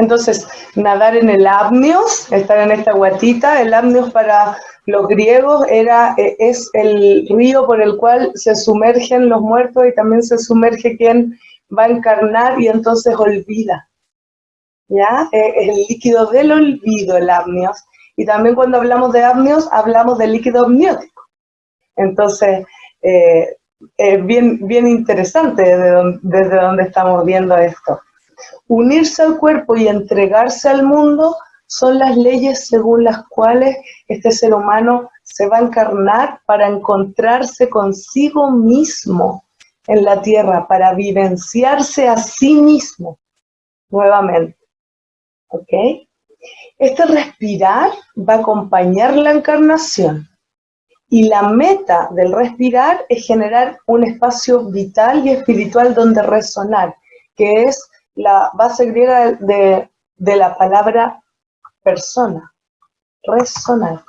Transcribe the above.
entonces nadar en el apnios, estar en esta guatita. El apnios para los griegos era, eh, es el río por el cual se sumergen los muertos y también se sumerge quien va a encarnar y entonces olvida. ¿Ya? Eh, es el líquido del olvido, el apnios. Y también cuando hablamos de apnios, hablamos de líquido amniótico. Entonces, eh, es bien, bien interesante desde desde donde estamos viendo esto. Unirse al cuerpo y entregarse al mundo son las leyes según las cuales este ser humano se va a encarnar para encontrarse consigo mismo en la tierra, para vivenciarse a sí mismo nuevamente. ¿Ok? Este respirar va a acompañar la encarnación. Y la meta del respirar es generar un espacio vital y espiritual donde resonar, que es la base griega de, de la palabra persona, resonar.